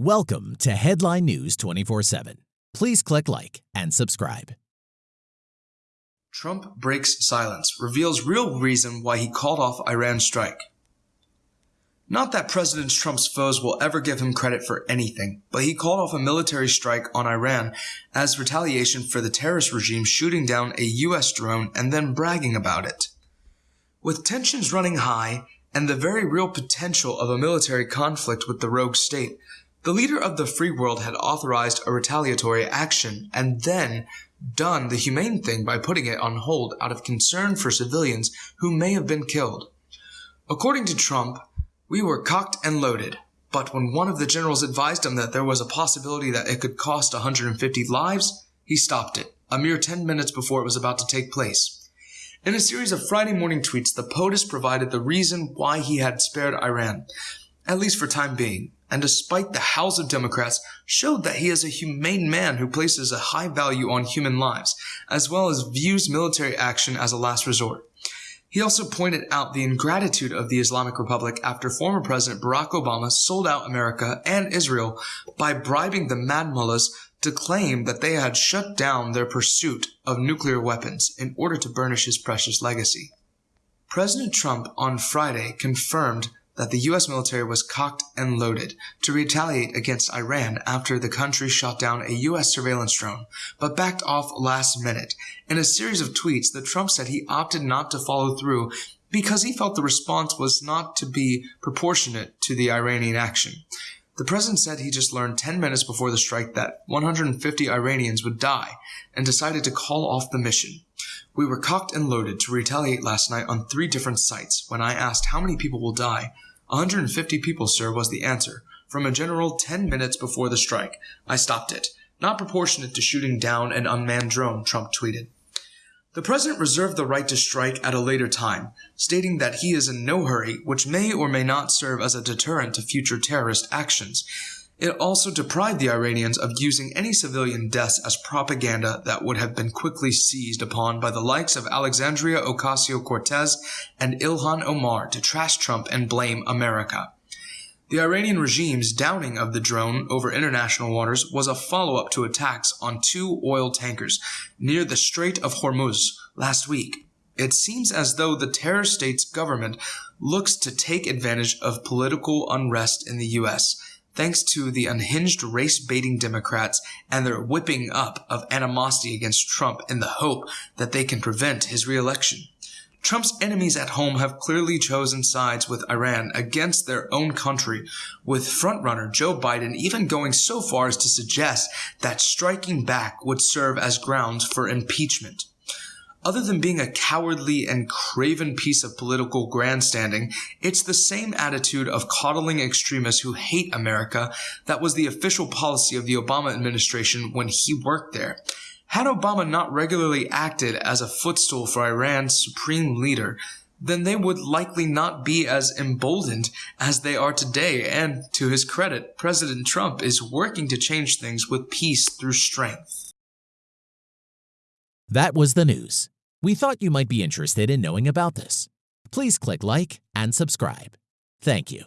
Welcome to Headline News 24 7. Please click like and subscribe. Trump breaks silence, reveals real reason why he called off Iran strike. Not that President Trump's foes will ever give him credit for anything, but he called off a military strike on Iran as retaliation for the terrorist regime shooting down a US drone and then bragging about it. With tensions running high and the very real potential of a military conflict with the rogue state, the leader of the free world had authorized a retaliatory action and then done the humane thing by putting it on hold out of concern for civilians who may have been killed. According to Trump, we were cocked and loaded, but when one of the generals advised him that there was a possibility that it could cost 150 lives, he stopped it, a mere 10 minutes before it was about to take place. In a series of Friday morning tweets, the POTUS provided the reason why he had spared Iran, at least for time being, and despite the howls of Democrats, showed that he is a humane man who places a high value on human lives, as well as views military action as a last resort. He also pointed out the ingratitude of the Islamic Republic after former President Barack Obama sold out America and Israel by bribing the mad mullahs to claim that they had shut down their pursuit of nuclear weapons in order to burnish his precious legacy. President Trump on Friday confirmed that the US military was cocked and loaded to retaliate against Iran after the country shot down a US surveillance drone, but backed off last minute. In a series of tweets, the Trump said he opted not to follow through because he felt the response was not to be proportionate to the Iranian action. The president said he just learned 10 minutes before the strike that 150 Iranians would die and decided to call off the mission. We were cocked and loaded to retaliate last night on three different sites. When I asked how many people will die, 150 people, sir, was the answer. From a general 10 minutes before the strike. I stopped it. Not proportionate to shooting down an unmanned drone, Trump tweeted. The president reserved the right to strike at a later time, stating that he is in no hurry, which may or may not serve as a deterrent to future terrorist actions. It also deprived the Iranians of using any civilian deaths as propaganda that would have been quickly seized upon by the likes of Alexandria Ocasio-Cortez and Ilhan Omar to trash Trump and blame America. The Iranian regime's downing of the drone over international waters was a follow-up to attacks on two oil tankers near the Strait of Hormuz last week. It seems as though the terror state's government looks to take advantage of political unrest in the U.S thanks to the unhinged race baiting Democrats and their whipping up of animosity against Trump in the hope that they can prevent his reelection. Trump's enemies at home have clearly chosen sides with Iran against their own country, with frontrunner Joe Biden even going so far as to suggest that striking back would serve as grounds for impeachment. Other than being a cowardly and craven piece of political grandstanding, it's the same attitude of coddling extremists who hate America that was the official policy of the Obama administration when he worked there. Had Obama not regularly acted as a footstool for Iran's supreme leader, then they would likely not be as emboldened as they are today. And to his credit, President Trump is working to change things with peace through strength. That was the news. We thought you might be interested in knowing about this. Please click like and subscribe. Thank you.